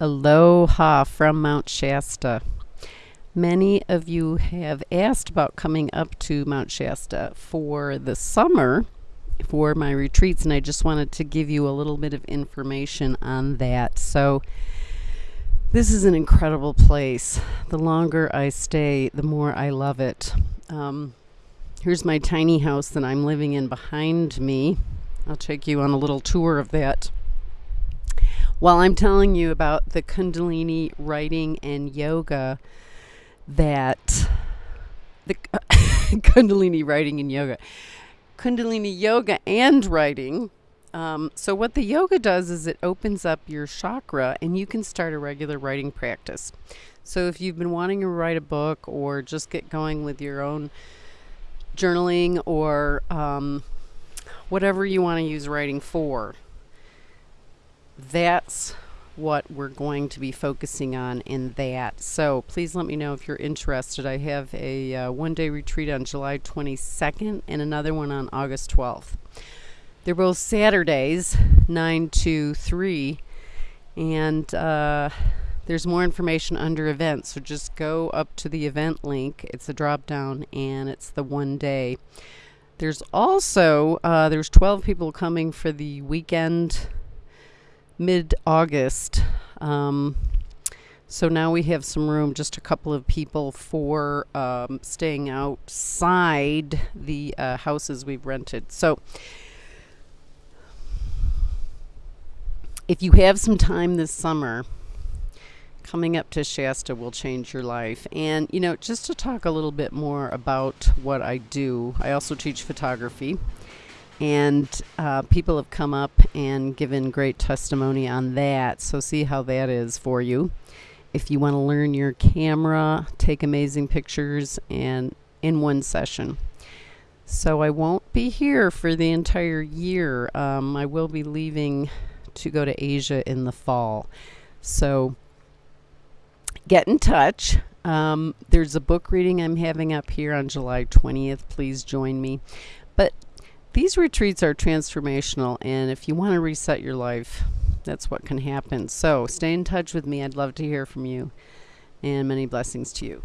Aloha from Mount Shasta. Many of you have asked about coming up to Mount Shasta for the summer for my retreats, and I just wanted to give you a little bit of information on that. So, this is an incredible place. The longer I stay, the more I love it. Um, here's my tiny house that I'm living in behind me. I'll take you on a little tour of that while I'm telling you about the Kundalini writing and yoga that the Kundalini writing and yoga, Kundalini yoga and writing. Um, so, what the yoga does is it opens up your chakra and you can start a regular writing practice. So, if you've been wanting to write a book or just get going with your own journaling or um, whatever you want to use writing for, that's what we're going to be focusing on in that. So please let me know if you're interested. I have a uh, one day retreat on July 22nd and another one on August 12th. They're both Saturdays, 9 to 3. And uh, there's more information under events. So just go up to the event link. It's a drop down and it's the one day. There's also, uh, there's 12 people coming for the weekend mid August. Um, so now we have some room, just a couple of people for um, staying outside the uh, houses we've rented. So if you have some time this summer, coming up to Shasta will change your life. And, you know, just to talk a little bit more about what I do, I also teach photography. And uh, people have come up and given great testimony on that. So, see how that is for you. If you want to learn your camera, take amazing pictures, and in one session. So, I won't be here for the entire year. Um, I will be leaving to go to Asia in the fall. So, get in touch. Um, there's a book reading I'm having up here on July 20th. Please join me. But these retreats are transformational, and if you want to reset your life, that's what can happen. So stay in touch with me. I'd love to hear from you, and many blessings to you.